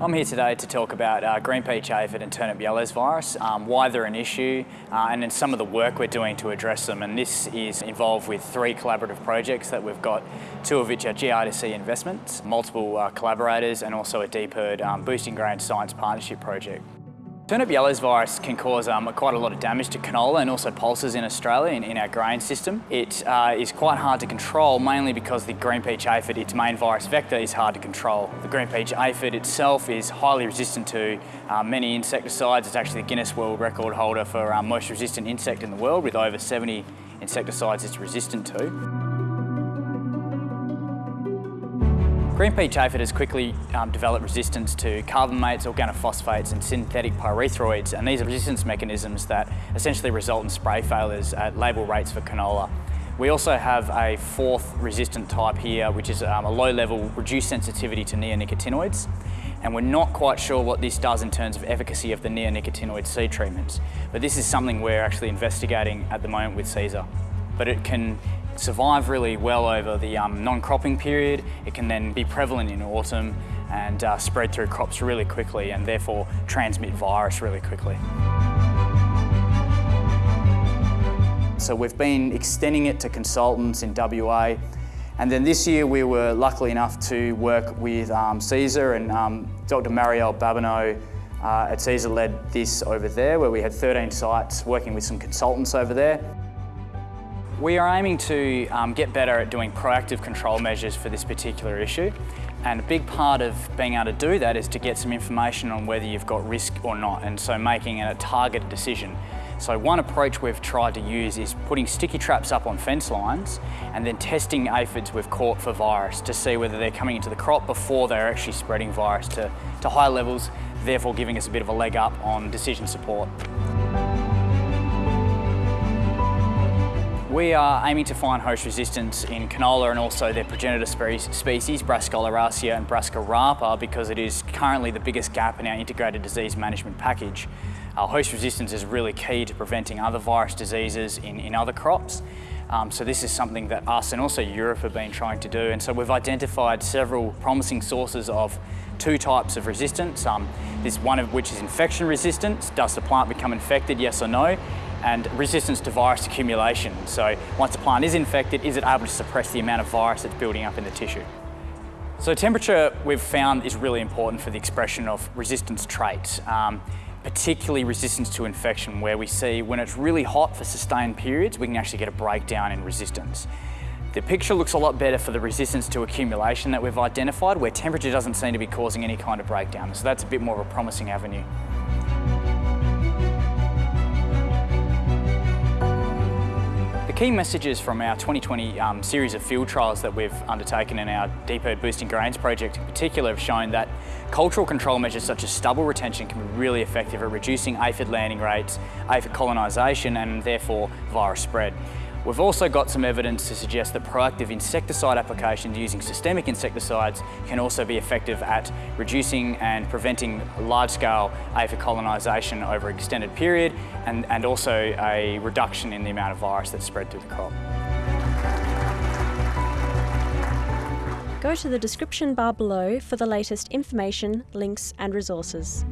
I'm here today to talk about uh, green peach aphid and turnip yellows virus, um, why they're an issue, uh, and then some of the work we're doing to address them. And this is involved with three collaborative projects that we've got, two of which are GRDC investments, multiple uh, collaborators, and also a DPIRD um, Boosting Grain Science Partnership project. Turnip yellows virus can cause um, quite a lot of damage to canola and also pulses in Australia in, in our grain system. It uh, is quite hard to control mainly because the green peach aphid, its main virus vector, is hard to control. The green peach aphid itself is highly resistant to uh, many insecticides. It's actually the Guinness World Record holder for um, most resistant insect in the world with over 70 insecticides it's resistant to. Green peach aphid has quickly um, developed resistance to carbamates, organophosphates and synthetic pyrethroids and these are resistance mechanisms that essentially result in spray failures at label rates for canola. We also have a fourth resistant type here which is um, a low level reduced sensitivity to neonicotinoids and we're not quite sure what this does in terms of efficacy of the neonicotinoid seed treatments but this is something we're actually investigating at the moment with CESAR. But it can survive really well over the um, non-cropping period. It can then be prevalent in autumn and uh, spread through crops really quickly and therefore transmit virus really quickly. So we've been extending it to consultants in WA and then this year we were lucky enough to work with um, and um, Dr Marielle Babineau uh, at CESAR led this over there where we had 13 sites working with some consultants over there. We are aiming to um, get better at doing proactive control measures for this particular issue. And a big part of being able to do that is to get some information on whether you've got risk or not, and so making a targeted decision. So one approach we've tried to use is putting sticky traps up on fence lines and then testing aphids we've caught for virus to see whether they're coming into the crop before they're actually spreading virus to, to high levels, therefore giving us a bit of a leg up on decision support. We are aiming to find host resistance in canola and also their progenitor species, Brassica oleracea and Brassica rapa, because it is currently the biggest gap in our integrated disease management package. Our host resistance is really key to preventing other virus diseases in, in other crops. Um, so this is something that us and also Europe have been trying to do. And so we've identified several promising sources of two types of resistance. Um, this one of which is infection resistance. Does the plant become infected, yes or no? And resistance to virus accumulation. So once a plant is infected, is it able to suppress the amount of virus that's building up in the tissue? So temperature we've found is really important for the expression of resistance traits, um, particularly resistance to infection where we see when it's really hot for sustained periods, we can actually get a breakdown in resistance. The picture looks a lot better for the resistance to accumulation that we've identified where temperature doesn't seem to be causing any kind of breakdown. So that's a bit more of a promising avenue. Key messages from our 2020 um, series of field trials that we've undertaken in our DPIRD Boosting Grains project in particular have shown that cultural control measures such as stubble retention can be really effective at reducing aphid landing rates, aphid colonisation and therefore virus spread. We've also got some evidence to suggest that proactive insecticide applications using systemic insecticides can also be effective at reducing and preventing large-scale aphid colonisation over an extended period and, and also a reduction in the amount of virus that's spread through the crop. Go to the description bar below for the latest information, links and resources.